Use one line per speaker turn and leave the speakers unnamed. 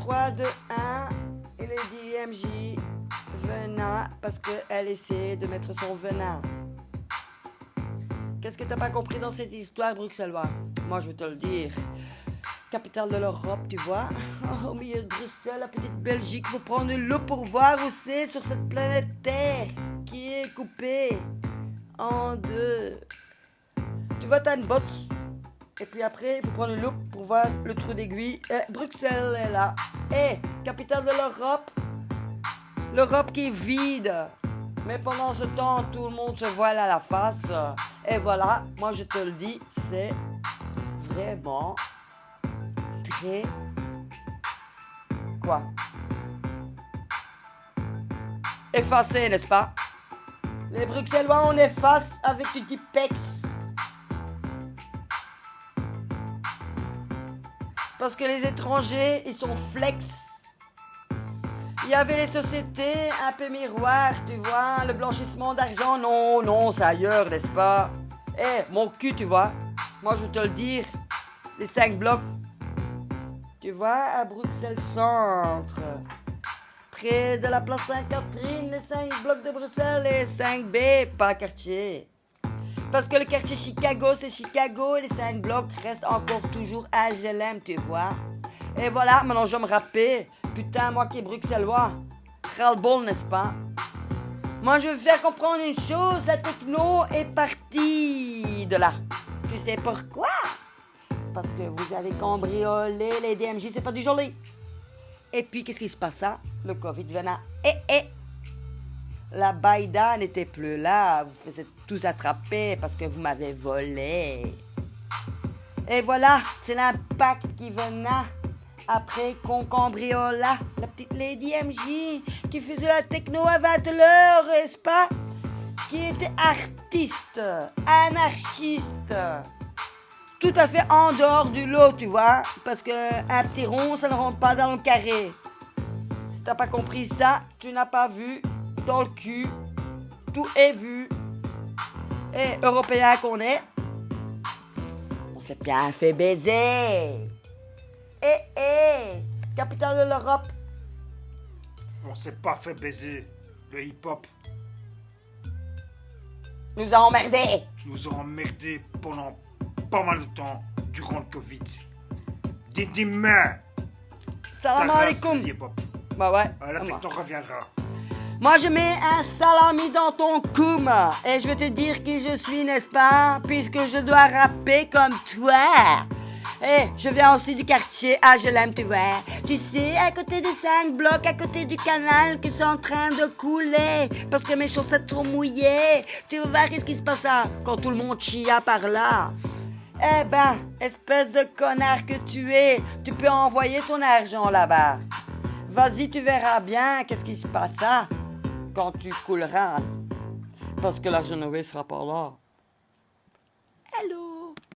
3, 2, 1. Et Lady MJ venin parce qu'elle essaie de mettre son venin. Qu'est-ce que t'as pas compris dans cette histoire bruxellois? Moi je vais te le dire. Capitale de l'Europe, tu vois? Au milieu de Bruxelles, la petite Belgique, faut prendre loupe pour voir où c'est sur cette planète Terre qui est coupée en deux. Tu vois, t'as une botte. Et puis après, il faut prendre une loupe pour voir le trou d'aiguille. Bruxelles est là. Et capitale de l'Europe. L'Europe qui est vide. Mais pendant ce temps, tout le monde se voile à la face. Et voilà, moi je te le dis, c'est vraiment très... Quoi? Effacé, n'est-ce pas? Les Bruxellois, on efface avec du Tipex. Parce que les étrangers, ils sont flex. Il y avait les sociétés un peu miroirs, tu vois, le blanchissement d'argent, non, non, c'est ailleurs, n'est-ce pas? Eh, mon cul, tu vois, moi je veux te le dire, les 5 blocs, tu vois, à Bruxelles Centre, près de la place Sainte-Catherine, les 5 blocs de Bruxelles, les 5B, pas quartier. Parce que le quartier Chicago, c'est Chicago et les 5 blocs restent encore toujours HLM, tu vois. Et voilà, maintenant je vais me rapper. Putain, moi qui est bruxellois. Ras-le-bol, n'est-ce pas? Moi je veux faire comprendre une chose, la techno est partie de là. Tu sais pourquoi? Parce que vous avez cambriolé les DMJ, c'est pas du joli. Et puis qu'est-ce qui se passa? Le Covid venait. Eh eh la baïda n'était plus là, vous faisiez tous attraper parce que vous m'avez volé. Et voilà, c'est l'impact qui venait après qu'on cambriola la petite Lady MJ qui faisait la techno à 20 l'heure, n'est-ce pas? Qui était artiste, anarchiste, tout à fait en dehors du lot, tu vois, parce que un petit rond, ça ne rentre pas dans le carré. Si t'as pas compris ça, tu n'as pas vu dans le cul. Tout est vu. Et européen qu'on est, on s'est bien fait baiser. Eh eh, capitale de l'Europe.
On s'est pas fait baiser. Le hip-hop
Nous a emmerdés.
nous a emmerdés pendant pas mal de temps durant le Covid. Dis dis-moi.
Salam alaikum. Bah ouais.
Euh, La techno reviendra.
Moi, je mets un salami dans ton koum. Et je vais te dire qui je suis, n'est-ce pas? Puisque je dois rapper comme toi. Eh, je viens aussi du quartier HLM, tu vois. Tu sais, à côté des cinq blocs, à côté du canal qui sont en train de couler. Parce que mes chaussettes sont mouillées. Tu vas voir qu'est-ce qui se passe là, quand tout le monde chia par là. Eh ben, espèce de connard que tu es, tu peux envoyer ton argent là-bas. Vas-y, tu verras bien qu'est-ce qui se passe hein, quand tu couleras. Parce que l'argent ne sera pas là.